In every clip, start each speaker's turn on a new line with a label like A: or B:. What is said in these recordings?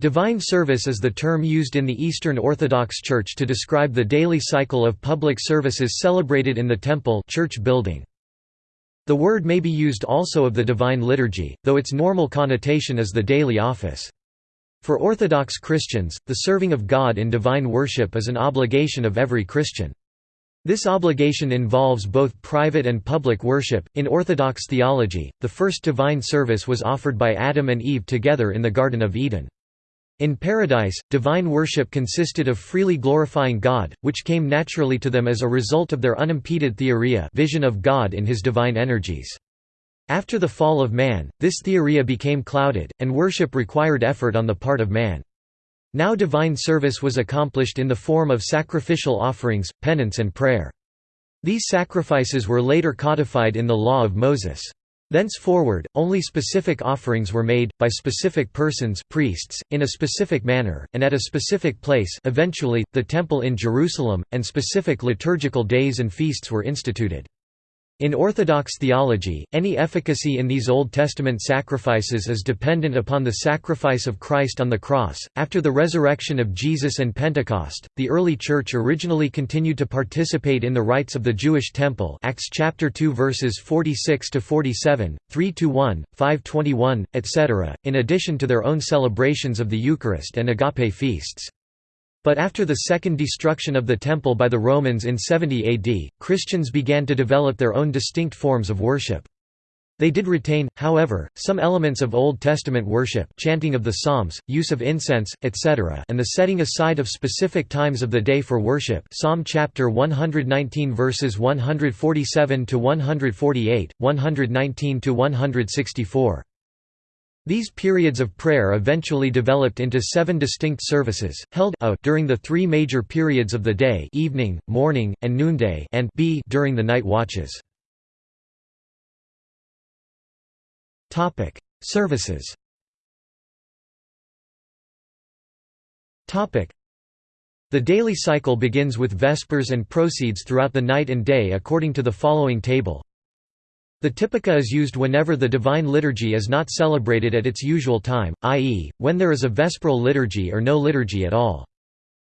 A: Divine service is the term used in the Eastern Orthodox Church to describe the daily cycle of public services celebrated in the temple church building. The word may be used also of the Divine Liturgy, though its normal connotation is the daily office. For Orthodox Christians, the serving of God in divine worship is an obligation of every Christian. This obligation involves both private and public worship. In Orthodox theology, the first divine service was offered by Adam and Eve together in the Garden of Eden. In Paradise, divine worship consisted of freely glorifying God, which came naturally to them as a result of their unimpeded theoria vision of God in his divine energies. After the fall of man, this theoria became clouded, and worship required effort on the part of man. Now divine service was accomplished in the form of sacrificial offerings, penance and prayer. These sacrifices were later codified in the Law of Moses. Thenceforward, only specific offerings were made, by specific persons priests, in a specific manner, and at a specific place eventually, the Temple in Jerusalem, and specific liturgical days and feasts were instituted. In Orthodox theology, any efficacy in these Old Testament sacrifices is dependent upon the sacrifice of Christ on the cross. After the resurrection of Jesus and Pentecost, the early church originally continued to participate in the rites of the Jewish temple. Acts chapter 2 verses 46 to 47, 3 to 1, 521, etc., in addition to their own celebrations of the Eucharist and agape feasts. But after the second destruction of the Temple by the Romans in 70 AD, Christians began to develop their own distinct forms of worship. They did retain, however, some elements of Old Testament worship chanting of the Psalms, use of incense, etc. and the setting aside of specific times of the day for worship Psalm chapter 119 verses 147–148, 119–164. These periods of prayer eventually developed into seven distinct services, held a during the three major periods of the day evening, morning, and noonday and b during the night watches. Services The daily cycle begins with Vespers and proceeds throughout the night and day according to the following table the Typica is used whenever the Divine Liturgy is not celebrated at its usual time, i.e., when there is a Vesperal liturgy or no liturgy at all.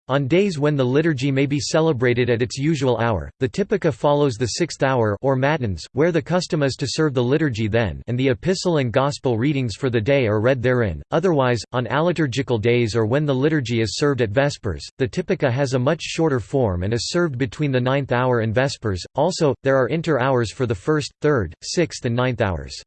A: On days when the liturgy may be celebrated at its usual hour, the Typica follows the sixth hour or matins, where the custom is to serve the liturgy then and the epistle and gospel readings for the day are read therein. Otherwise, on aliturgical days or when the liturgy is served at Vespers, the Typica has a much shorter form and is served between the ninth hour and Vespers. Also, there are inter-hours for the first, third, sixth and ninth hours.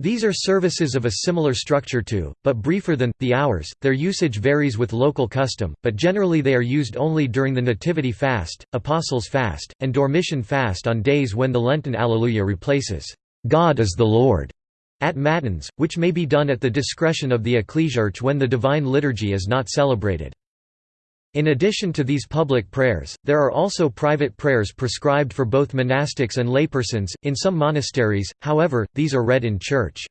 A: These are services of a similar structure to, but briefer than, the hours. Their usage varies with local custom, but generally they are used only during the Nativity fast, Apostles' fast, and Dormition fast on days when the Lenten Alleluia replaces, God is the Lord, at Matins, which may be done at the discretion of the ecclesiarch when the Divine Liturgy is not celebrated. In addition to these public prayers, there are also private prayers prescribed for both monastics and laypersons, in some monasteries, however, these are read in church.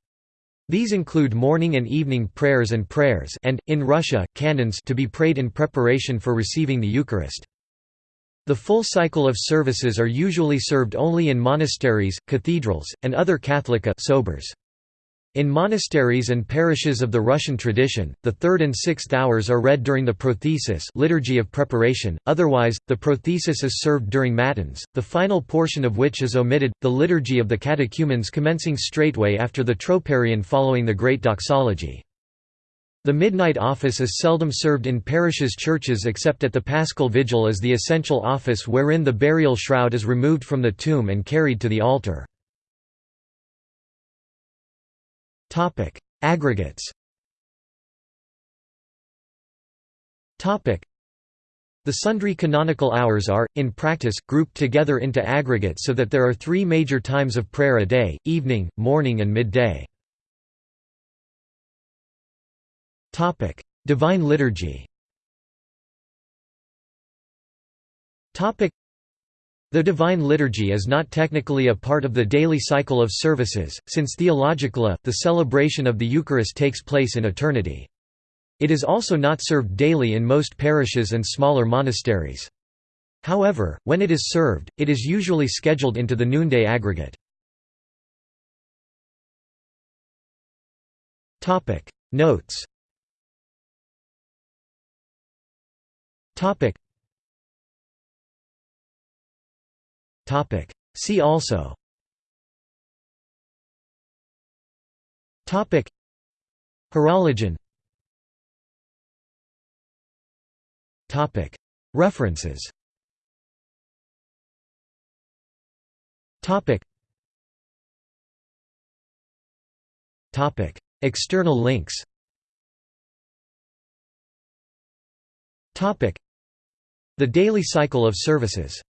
A: These include morning and evening prayers and prayers and, in Russia, canons to be prayed in preparation for receiving the Eucharist. The full cycle of services are usually served only in monasteries, cathedrals, and other Katholika sobors. In monasteries and parishes of the Russian tradition, the third and sixth hours are read during the prothesis liturgy of preparation, otherwise, the prothesis is served during matins, the final portion of which is omitted, the liturgy of the catechumens commencing straightway after the troparion following the Great Doxology. The midnight office is seldom served in parishes' churches except at the Paschal Vigil as the essential office wherein the burial shroud is removed from the tomb and carried to the altar. Topic: Aggregates. Topic: The sundry canonical hours are, in practice, grouped together into aggregates so that there are three major times of prayer a day, evening, morning and midday. Topic: Divine Liturgy the Divine Liturgy is not technically a part of the daily cycle of services, since theologically, the celebration of the Eucharist takes place in eternity. It is also not served daily in most parishes and smaller monasteries. However, when it is served, it is usually scheduled into the noonday aggregate. Notes Topic. See also. Topic. Horologion. Topic. References. Topic. Topic. External links. Topic. The daily cycle of services